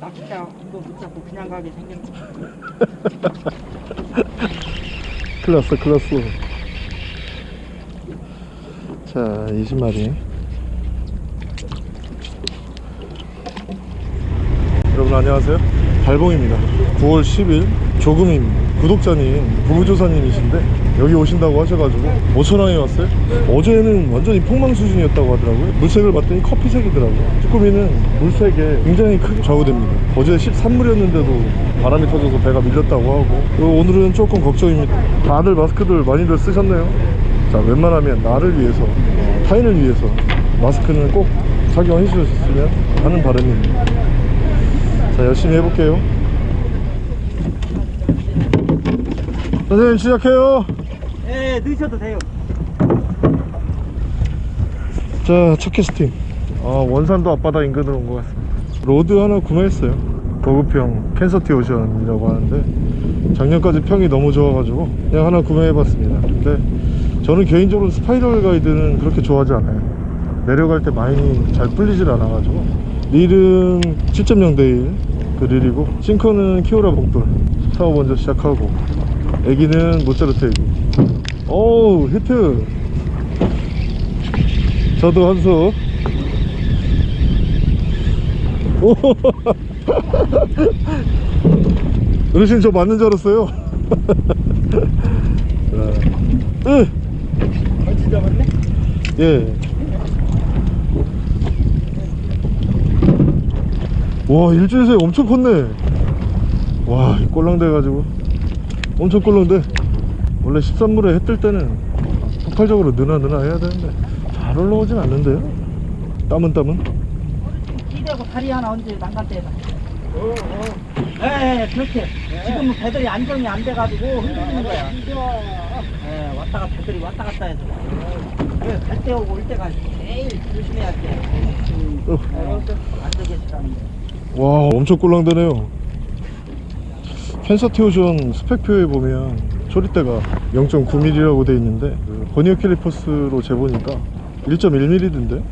낚싯대 도 붙잡고 그냥 가게 생겼네. 큰일 났어 큰일 났어. 자 20마리 여러분 안녕하세요. 달봉입니다. 9월 10일 조금임 구독자님 부부조사님이신데 여기 오신다고 하셔가지고 5천원에 왔어요? 어제는 완전히 폭망 수준이었다고 하더라고요. 물색을 봤더니 커피색이더라고요. 쭈꾸미는 물색에 굉장히 크게 좌우됩니다. 어제 13물이었는데도 바람이 터져서 배가 밀렸다고 하고 오늘은 조금 걱정입니다. 다들 마스크들 많이들 쓰셨네요? 자 웬만하면 나를 위해서 타인을 위해서 마스크는 꼭 착용해 주셨으면 하는 바람입니다. 자 열심히 해볼게요. 선생님 시작해요 예, 넣으셔도 돼요. 자 첫 캐스팅. 아 원산도 앞바다 인근으로 온 것 같습니다. rod 하나 구매했어요. 고급형 캔서티 오션이라고 하는데 작년까지 평이 너무 좋아가지고 그냥 하나 구매해봤습니다. 근데 저는 개인적으로 spiral guide는 그렇게 좋아하지 않아요. 내려갈 때 많이 잘 풀리질 않아가지고. 릴은 7.0 대1 그 릴이고 싱커는 키오라 복돌. 사업 먼저 시작하고 애기는 모짜르트 애기 오우 히트. 저도 한수. 오. 어르신 저 맞는 줄 알았어요. 자, 으, 벌써 잡았네? 예. 와 일주일 사이 엄청 컸네. 와 꼴랑대 가지고. 엄청 꼴랑대 원래 13물에 해 뜰 때는 폭발적으로 느나 느나 해야 되는데 잘 올라오진 않는데요 땀은 땀은 끼대고 다리 하나 얹어 난간대에다. 어, 어. 예, 예, 그렇게. 지금은 배들이 안정이 안 돼가지고 흔들리는 거야. 예, 왔다가 배들이 왔다 갔다 해서. 예, 갈때 오고 올 때가 제일 조심해야 돼. 음, 어. 예, 안전계시라는 거. 와 엄청 꼴랑대네요 캔서티오션 스펙표에 보면 초리대가 0.9mm라고 돼 있는데 그 버니어 캘리퍼스로 재보니까 1.1mm던데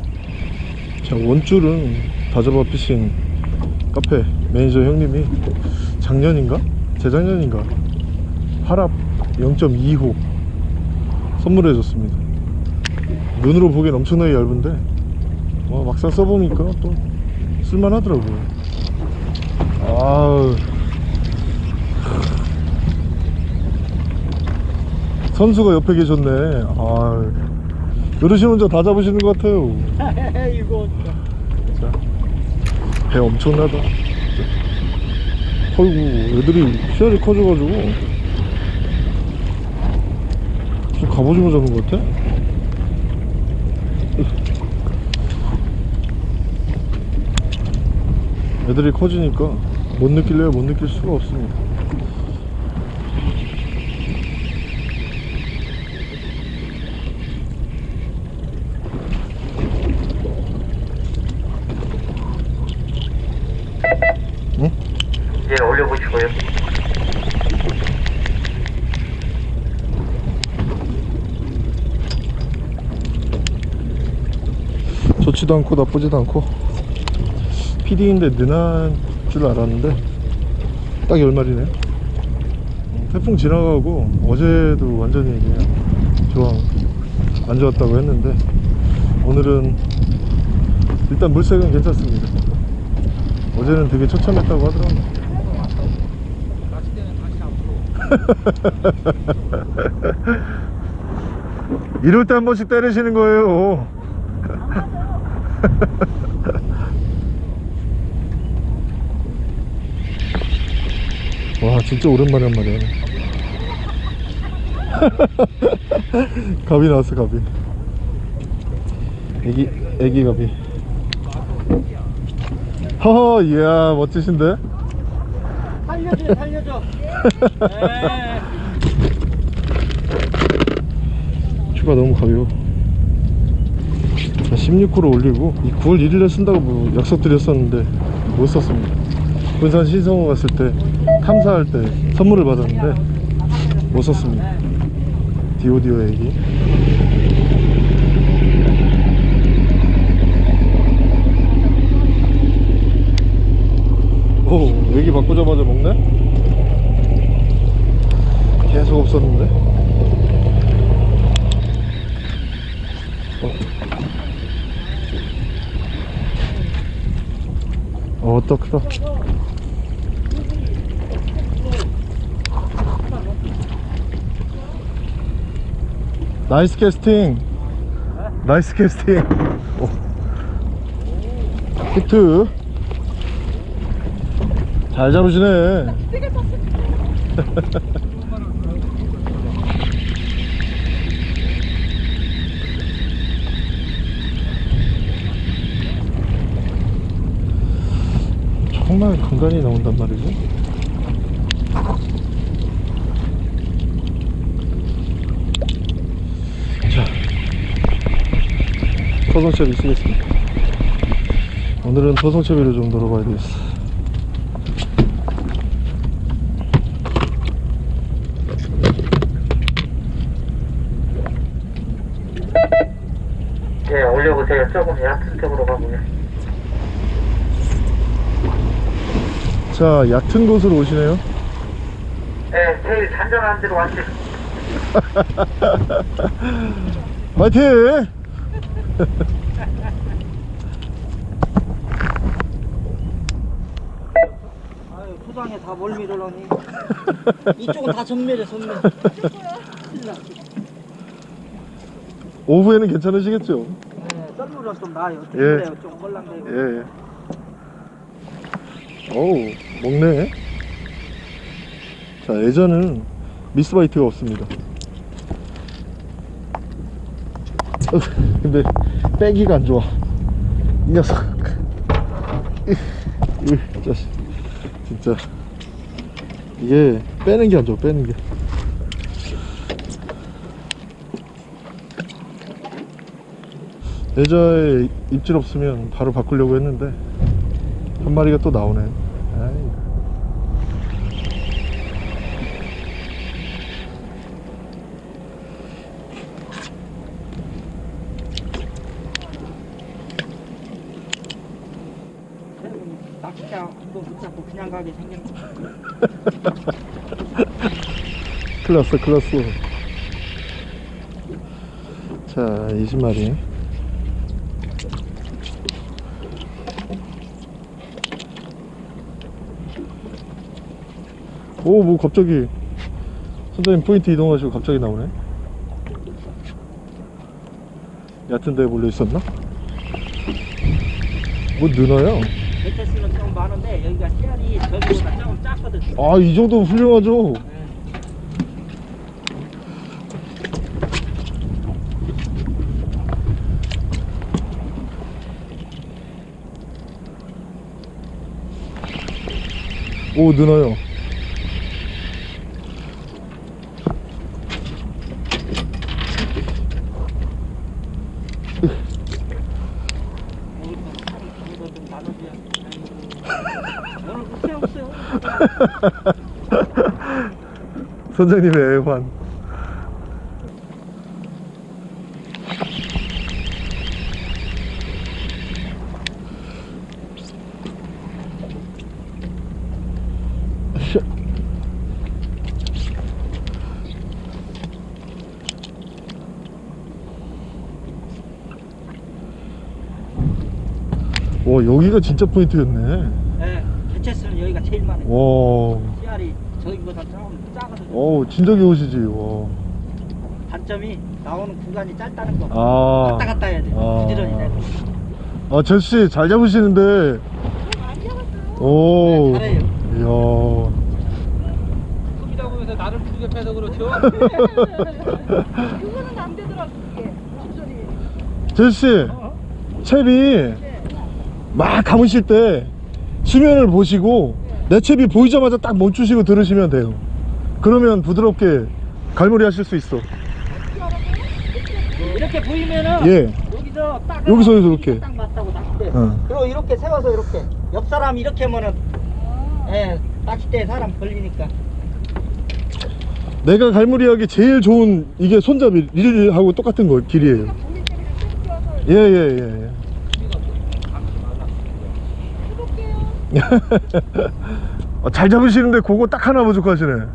자 원줄은 다저바 피싱 카페 매니저 형님이 작년인가? 재작년인가? 하랍 0.2호 선물해 줬습니다 눈으로 보기엔 엄청나게 얇은데 와, 막상 써보니까 또 쓸만하더라고요 아우 선수가 옆에 계셨네. 아 어르신 혼자 다 잡으시는 것 같아요. 이거 자, 배 엄청나다. 어이구 애들이 씨알이 커져가지고. 좀 갑오징어 잡은 것 같아? 애들이 커지니까 못 느낄래요? 못 느낄 수가 없습니다 응? 예, 올려보시고요. 좋지도 않고 나쁘지도 않고. PD인데 느난 줄 알았는데 딱 10마리네. 태풍 지나가고 어제도 완전히 그냥 조항 안 좋았다고 했는데 오늘은 일단 물색은 괜찮습니다. 어제는 되게 처참했다고 하더라고요. 이럴 때 한 번씩 때리시는 거예요 와 진짜 오랜만에 한 마리 하네 갑이 나왔어 갑이 애기 애기 갑이 허허 이야 멋지신데 살려줘, 살려줘. 예. 추가 너무 가벼워 자 16호로 올리고 이 9월 1일에 쓴다고 뭐 약속 드렸었는데 못 썼습니다. 군산 신성호 갔을 때 탐사할 때 선물을 받았는데 못 썼습니다. 디오디오 얘기. 오 여기 바꾸자마자 먹네? 계속 없었는데? 어, 어 크다 크다 나이스 캐스팅. 나이스 캐스팅. 오. 히트. 잘 잡으시네 정말 간간히 나온단 말이지? 자 토성채비 쓰겠습니다 오늘은 토성채비를 좀 놀아봐야 되겠어. 네, 올려보세요. 조금 얕은 쪽으로 가고요. 자 얕은 곳으로 오시네요 네, 제일 잔잔한 데로 왔어요. 화이팅! 아유, 포장에 다 멀미를 하니. 이쪽은 다 전멸이야, 전멸. 오후에는 괜찮으시겠죠? 네, 썰물은 좀 나아요. 예. 예. 좀 헐랑대고. 예. 어우, 먹네. 자, 예전은 미스바이트가 없습니다. 어, 근데 빼기가 안 좋아. 이 녀석. 이, 이 자식. 진짜. 이게 빼는 게 안 좋아, 빼는 게. 예전에 입질 없으면 바로 바꾸려고 했는데 한 마리가 또 나오네. 아이. 낚시장 한번 붙잡고 그냥 가게 생겼네. 큰일 났어, 큰일 났어. 자, 20마리. 오, 뭐 갑자기 선장님 포인트 이동하시고 갑자기 나오네. 얕은 데에 몰려 있었나? 뭐 느나요? 작거든. 아, 이 정도면 훌륭하죠. 오, 없어요. 선장님의 애환. 와 여기가 진짜 포인트였네. 네, 베테스는 여기가 제일 많아요. 와, 씨알이 저기보다 조금 작거든요. 어 진짜 귀여우시지. 와. 단점이 나오는 구간이 짧다는 거. 아, 왔다 갔다 해야 돼. 아. 부지런히 내고. 아 제수 씨 잘 잡으시는데. 오, 잘해요. 이야. 크기라고 해서 나를 부족해서 그거는 안 되더라고 그게 목소리 제수 씨, 채비 막 감으실 때 수면을 보시고 내 채비 보이자마자 딱 멈추시고 들으시면 돼요. 그러면 부드럽게 갈무리 하실 수 있어. 이렇게 보이면은 예. 여기서 딱 여기서 이렇게. 딱 맞다고 낚싯대. 어. 그리고 이렇게 세워서 이렇게 옆 사람 이렇게 하면은 예 낚싯대 사람 걸리니까. 내가 갈무리하기 제일 좋은 이게 손잡이 릴하고 똑같은 거 길이에요. 쭉 뛰어서 예, 예, 예. 예. 아, 잘 잡으시는데 그거 딱 하나 부족하시네.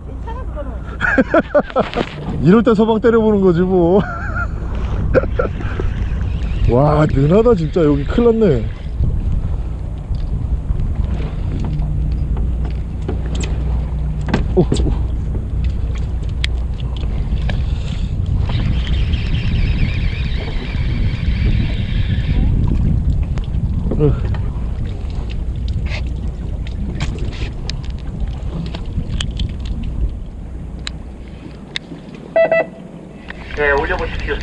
이럴 때 서방 때려보는 거지 뭐. 와, 능하다 진짜 여기 큰일 났네. 오, 오. 으. 네, 올려보십시오.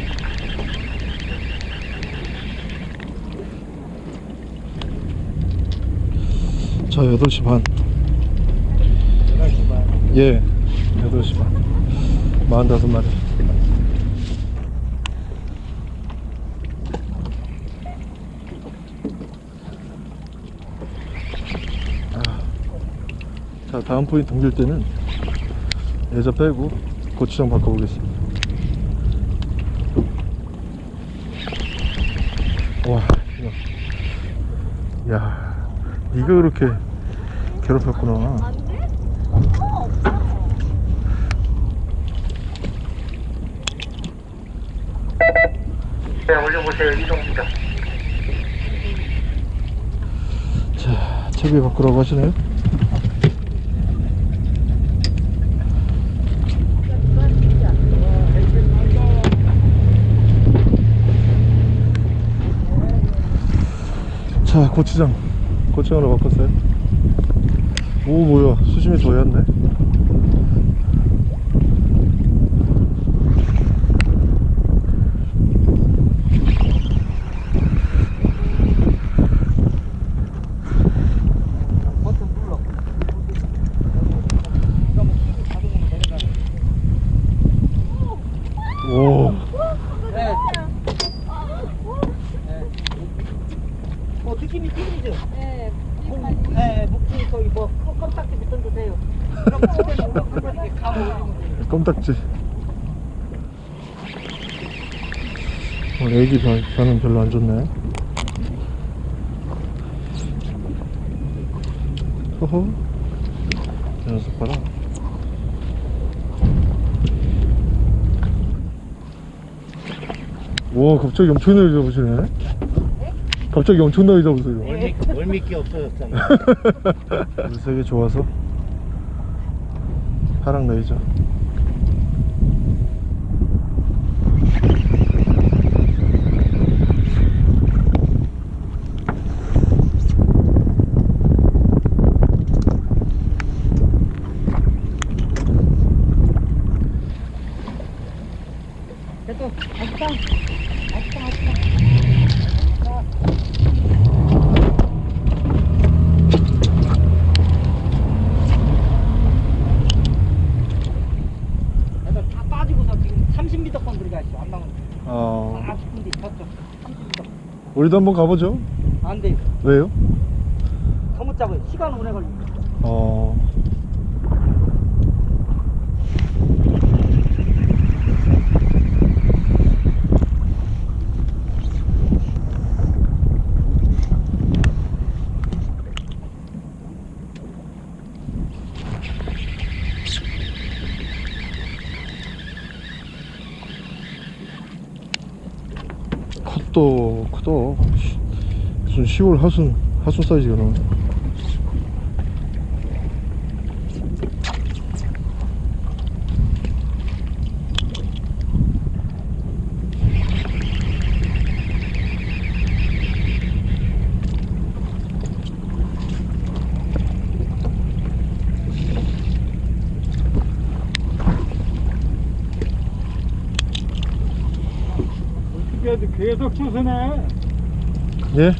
자 8시 반 11시 반. 예, 8시 반. 45마리. 아. 자, 다음 포인트 옮길 때는 예자 빼고 고추장 바꿔보겠습니다. 와, 이거. 야, 네가 그렇게 괴롭혔구나. 네, 올려보세요. 이동입니다. 자, 채비 바꾸라고 하시네요? 자, 고추장. 고추장으로 바꿨어요. 오, 뭐야. 수심이 더 얕네. 버튼 눌러. 오. 네. 뭐 느낌이 튀기죠? 네. 네, 목줄 거기 뭐 껌- 껌딱지 붙던도 돼요. 그럼 그때는 우리가 그걸 이렇게 감아 올리면 돼요. 껌딱지. 오늘 애기 변, 변은 별로 안 좋네. 이 녀석 봐라. 와, 갑자기 엄청나게 잡으시네. 갑자기 엄청나게 잡으세요. 월미, 월미끼 없어졌잖아. 물색이 좋아서 하락 레이저. 됐어. 아쉽다. 아쉽다, 아쉽다. 애들 다 빠지고서 지금 30m권 들어가 있어. 안 나오는. 어, 아, 싶은데 저쪽 30m. 우리도 한번 가보죠. 안 돼. 왜요? 더못 잡아요. 시간 오래 걸려. 어. 컸다 크다 무슨 10월 하순 하순 사이즈가 나오네 그래도 계속 추스네. 예?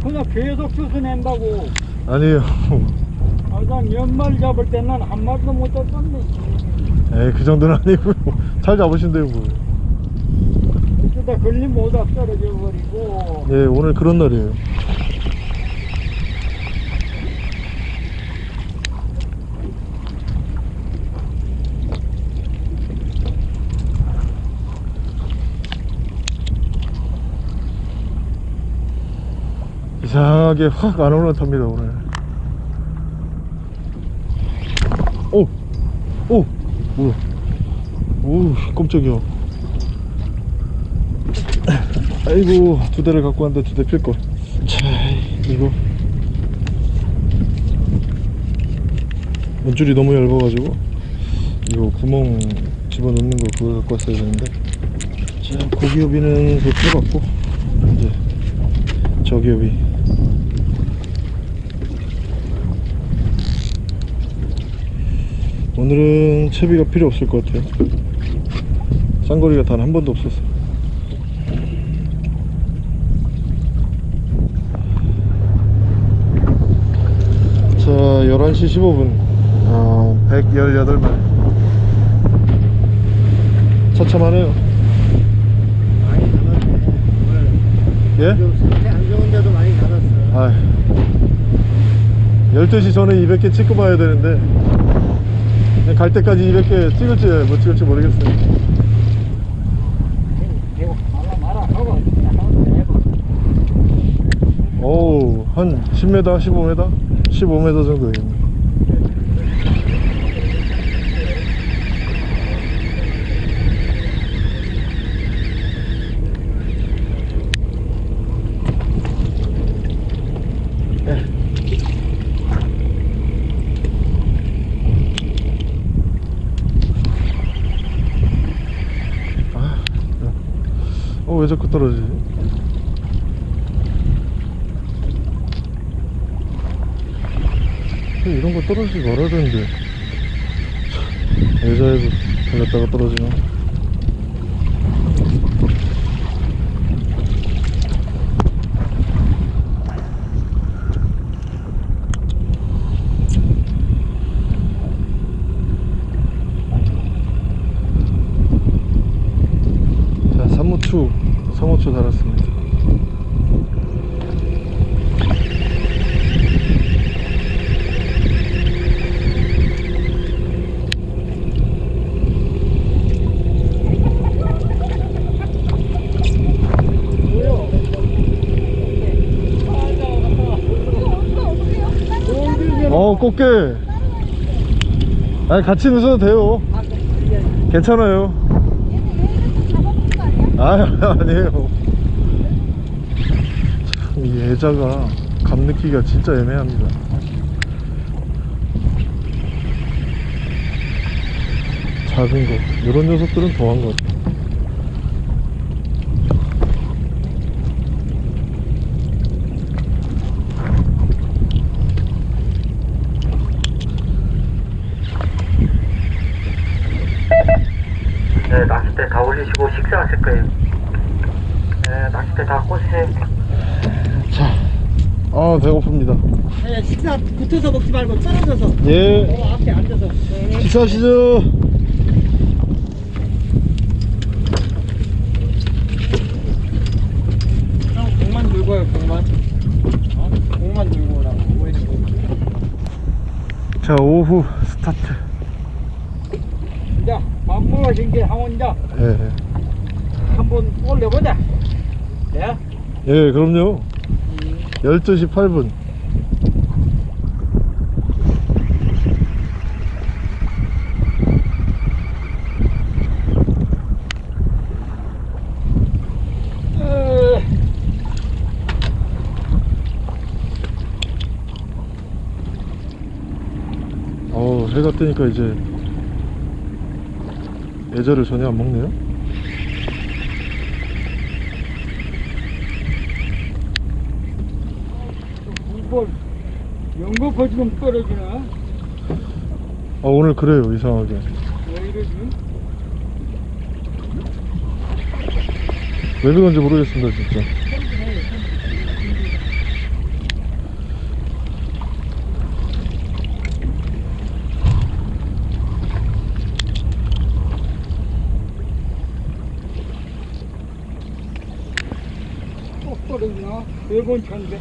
그냥 계속 추스낸다고. 아니에요 아, 난 연말 잡을 때는 한 마리도 못 잡았네. 에이 그 정도는 아니고요 잘 잡으신대요 뭐. 어쩌다 걸림 못다 떨어져 버리고. 예 오늘 그런 날이에요 이상하게 확 안 올라탑니다 오늘 오! 오! 뭐야? 오, 깜짝이야. 아이고, 두 대를 갖고 왔는데 두 대 필걸. 자, 이거. 원줄이 너무 얇아가지고, 이거 구멍 집어넣는 거 그거 갖고 왔어야 되는데. 자, 고기요비는 그 풀어봤고, 이제, 저기요비. 오늘은 채비가 필요 없을 것 같아요 쌍거리가 단 한 번도 없었어 자 11시 15분 어, 118마리 처참하네요 많이. 오늘 예? 좀 상태 안 좋은데도 많이 남았어. 아 12시 전에 200개 찍고 봐야 되는데 갈 때까지 200개 찍을지 못 찍을지 모르겠어요 해봐. 어우 한 10m 15m 15m 정도 되겠네 아, 어, 왜 자꾸 떨어지지? 이런 거 떨어지지 말아야 되는데 참, 여자애도 달렸다가 떨어지나 자 3호추 3호추 달았습니다 어 꽃게. 아니 같이 넣으셔도 돼요. 괜찮아요. 아 아니에요. 참이 애자가 감 느끼기가 진짜 애매합니다. 작은 거. 이런 녀석들은 더한 것 같아 네, 낚싯대 다 올리시고 식사하실 거예요. 네, 낚싯대 다 꽂으세요. 아 배고픕니다 네, 붙어서 먹지 말고 떨어져서. 예. 어, 앞에 앉아서. 네. 식사하시죠. 형 공만 들고 와요 공만. 어? 공만 들고 오라고. 오해는 공만. 자 오후 스타트. 자 밥먹으신 게 항원자. 예, 한번 올려보자. 예? 예 그럼요. 12시 8분 해가 뜨니까 이제 예절을 전혀 안 먹네요 이걸 연거퍼 지금 떨어지나? 아 오늘 그래요 이상하게 왜 이러지? 왜 그런지 모르겠습니다 진짜 또 떨어지나? 네번 쳤는데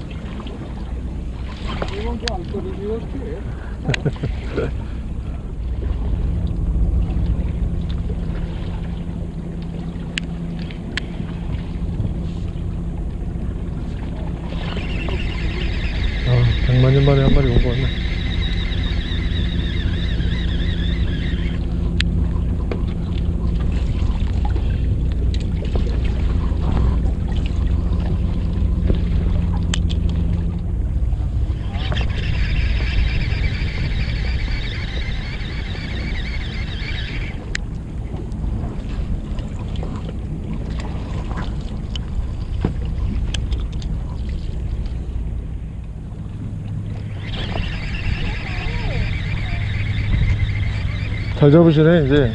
네번 안 떨어지겠지 아 백만년 만에 한 마리 온 거 같네 잘 잡으시네 이제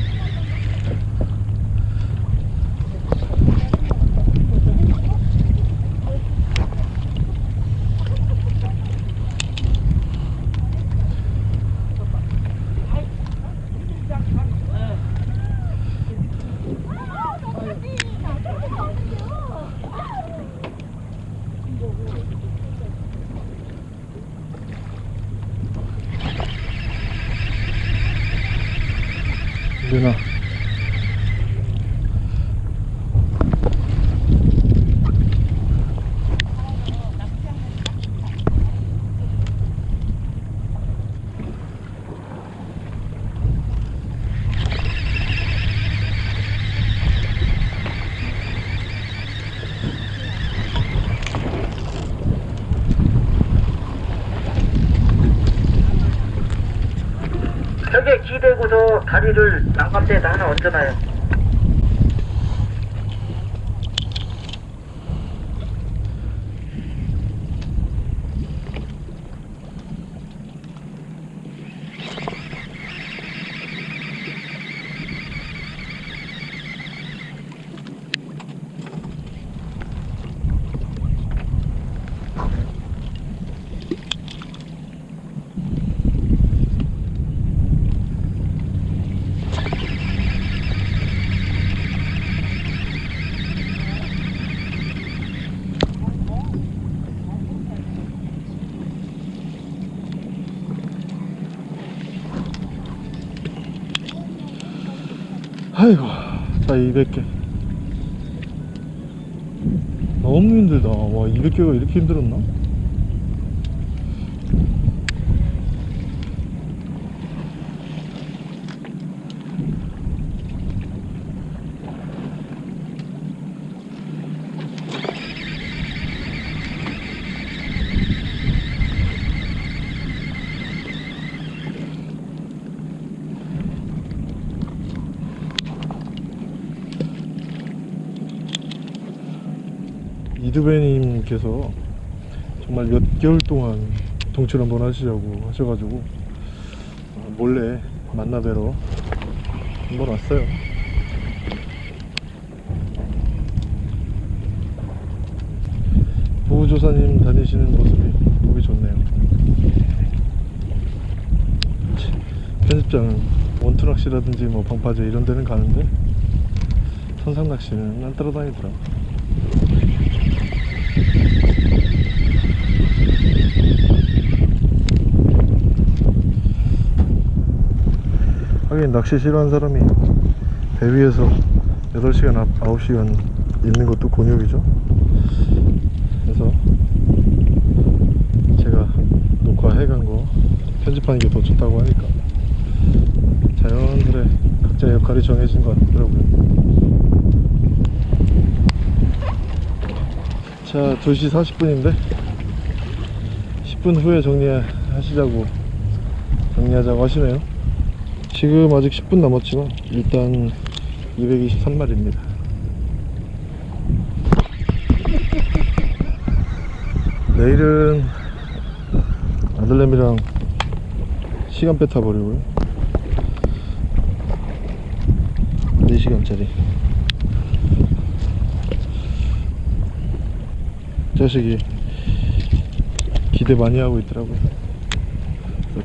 누나 벽에 기대고서 다리를 난간대에다 하나 얹어놔요. 아이고 자 200개 너무 힘들다 와 200개가 이렇게 힘들었나? 이두배님께서 정말 몇 개월 동안 동출 한번 하시자고 하셔가지고 어, 몰래 만나 뵈러 한번 왔어요. 보호조사님 다니시는 모습이 보기 좋네요. 치, 편집장은 원투 낚시라든지 뭐 방파제 이런 데는 가는데 선상 낚시는 안 따라다니더라. 하 낚시 싫어하는 사람이 배 위에서 8시간, 9시간 있는 것도 곤욕이죠. 그래서 제가 녹화해간 거 편집하는 게 더 좋다고 하니까 자연스레 각자 역할이 정해진 것 같더라고요. 자, 2시 40분인데 10분 후에 정리하시자고 정리하자고 하시네요. 지금 아직 10분 남았지만 일단 223마리입니다. 내일은 아들내미랑 시간배 타버리고요. 4시간짜리. 자식이 기대 많이 하고 있더라고요.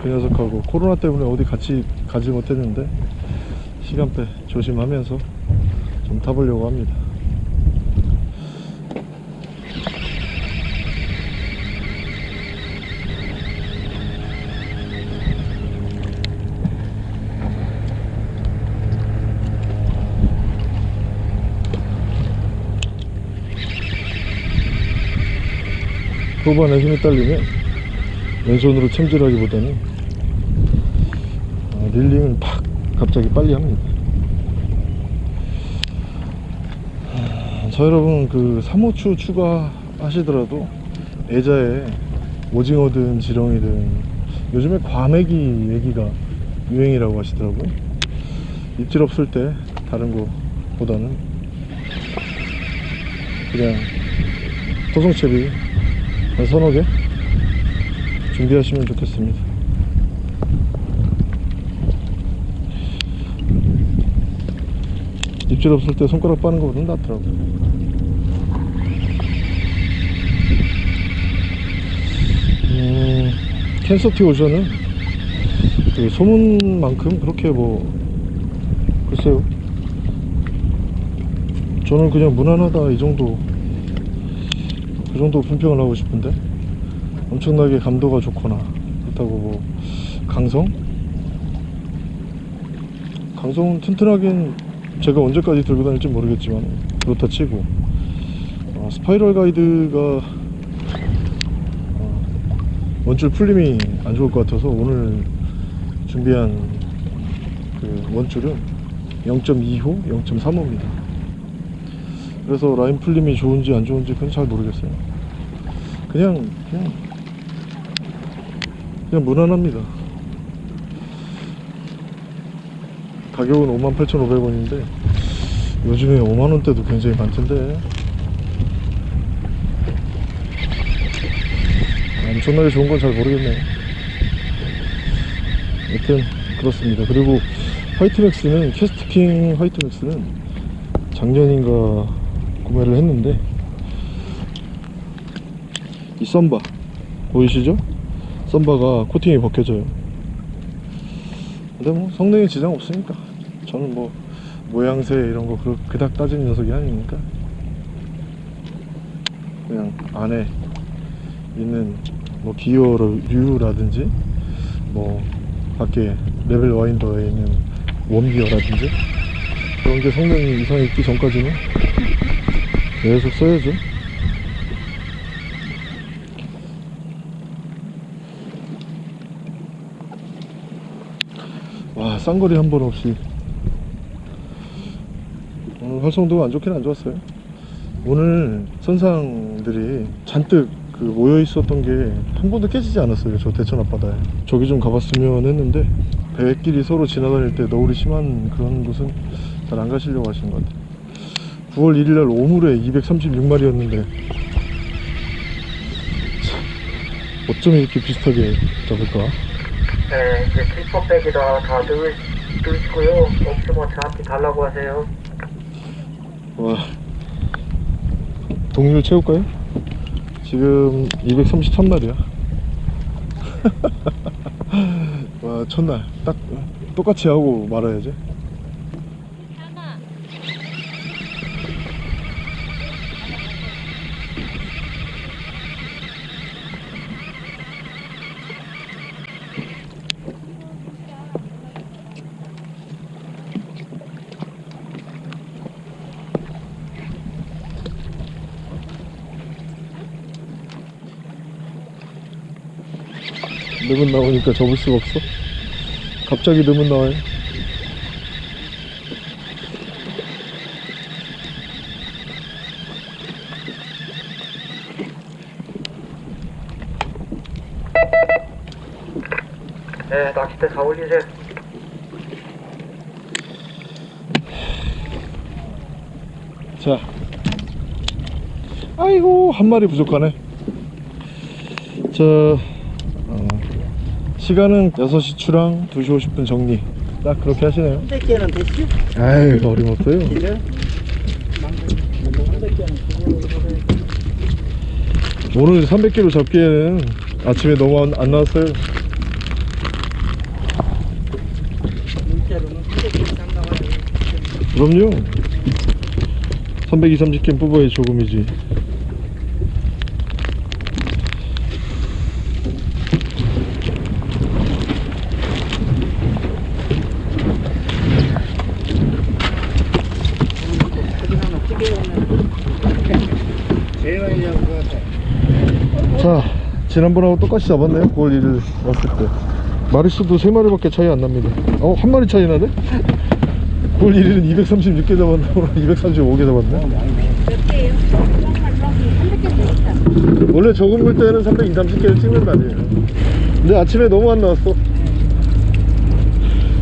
그 녀석하고 코로나 때문에 어디 같이 가지 못했는데 시간대 조심하면서 좀 타보려고 합니다. 후반에 힘이 딸리면 왼손으로 챔질하기보다는 아, 릴링을 팍 갑자기 빨리 합니다. 아, 자 여러분 그 3호추 추가하시더라도 애자에 오징어든 지렁이든 요즘에 과메기 얘기가 유행이라고 하시더라고요. 입질 없을 때 다른 거 보다는 그냥 토종채비 한 서너 개 준비하시면 좋겠습니다. 입질 없을 때 손가락 빠는 것보다 낫더라고 음, 캔서티 오션은 그 소문만큼 그렇게 뭐 글쎄요 저는 그냥 무난하다 이 정도 그 정도 품평을 하고 싶은데 엄청나게 감도가 좋거나 그렇다고 뭐 강성? 강성은 튼튼하긴 제가 언제까지 들고 다닐지 모르겠지만 그렇다 치고 어, 스파이럴 가이드가 어, 원줄 풀림이 안 좋을 것 같아서 오늘 준비한 그 원줄은 0.2호, 0.35입니다. 그래서 라인 풀림이 좋은지 안 좋은지 그건 잘 모르겠어요. 그냥 그냥 그냥 무난합니다. 가격은 58,500원인데 요즘에 5만원대도 굉장히 많던데. 엄청나게 좋은 건 잘 모르겠네요 여튼 그렇습니다. 그리고 화이트맥스는 캐스트킹 화이트맥스는 작년인가 구매를 했는데 이 썸바 보이시죠? 썸바가 코팅이 벗겨져요. 근데 뭐 성능에 지장 없으니까 저는 뭐 모양새 이런 거 그, 그닥 따지는 녀석이 아니니까? 그냥 안에 있는 뭐 기어류라든지 뭐 밖에 레벨 와인더에 있는 웜기어라든지 그런 게 성능 이상이 있기 전까지는 계속 써야죠. 와 쌍거리 한 번 없이 활성도가 안 좋긴 안 좋았어요 오늘 선상들이 잔뜩 그 모여 있었던 게 한 번도 깨지지 않았어요 저 대천 앞바다에 저기 좀 가봤으면 했는데 배끼리 서로 지나다닐 때 너울이 심한 그런 곳은 잘 안 가시려고 하시는 것 같아요 9월 1일날 오물에 236마리였는데 어쩜 이렇게 비슷하게 잡을까 네, 이제 클퍼백이다 다 넣으, 넣으시고요. 없으면 저한테 달라고 하세요. 와. 동률 채울까요? 지금 233마리야. 와 첫날 딱 똑같이 하고 말아야지 넣으면 나오니까 접을 수가 없어? 갑자기 넣으면 나와요? 네, 낚싯대 다 올리세요. 자. 아이고 한 마리 부족하네. 자. 어, 시간은 6시 출항 2시 50분 정리 딱 그렇게 하시네요 300개는 됐지? 아이 어림없어요 지금? 300개는 오늘 300kg 잡기에는 아침에 너무 안, 안 나왔어요 문자로는 300개 이상 나와요. 그럼요 320, 30개 뽑아야 조금이지 거긴 하나 크게 오면 제일 많이 잡은 것 같아. 자 지난번하고 똑같이 잡았네요 9월 1일 왔을 때 마리수도 3마리밖에 차이 안 납니다 어? 한 마리 차이 나네? 9월 1일은 236개 잡았나 오늘 235개 잡았네 몇 개예요? 정말 저기 300개 되겠다. 원래 적은 물 때는 320, 30개를 찍는 날이에요 근데 아침에 너무 안 나왔어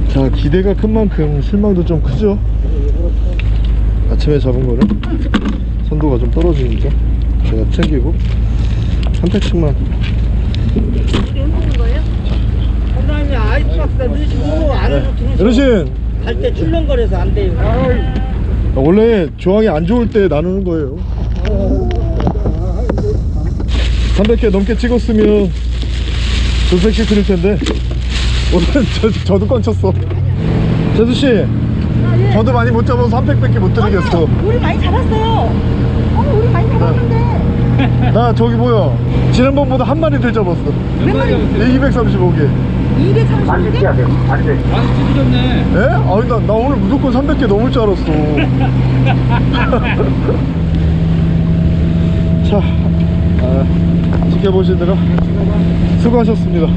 자 기대가 큰 만큼 실망도 좀 크죠 아침에 잡은 거는 선도가 좀 떨어지니까 제가 챙기고 한 팩씩만 이렇게 흔드는 거예요? 아이스박스 넣으시고 안으로 들어오시고 어르신. 갈때 출렁거려서 안 돼요. 원래 조항이 안 좋을 때 나누는 거예요. 300개 넘게 찍었으면 두 팩씩 드릴 텐데. 오늘은 저, 저도 꽝쳤어. 재수씨 저도 많이 못 잡아서 3팩밖에 못 드리겠어. 우리 많이 잡았어요. 어, 우리 많이 잡았는데. 나 저기 뭐야. 지난번보다 한 마리 더 잡았어. 몇 마리 잡았어요? 235개 230개? 안돼 안돼 많이 찌그렸네. 에? 아니 나, 나 오늘 무조건 300개 넘을 줄 알았어 자 아, 지켜보시느라 수고하셨습니다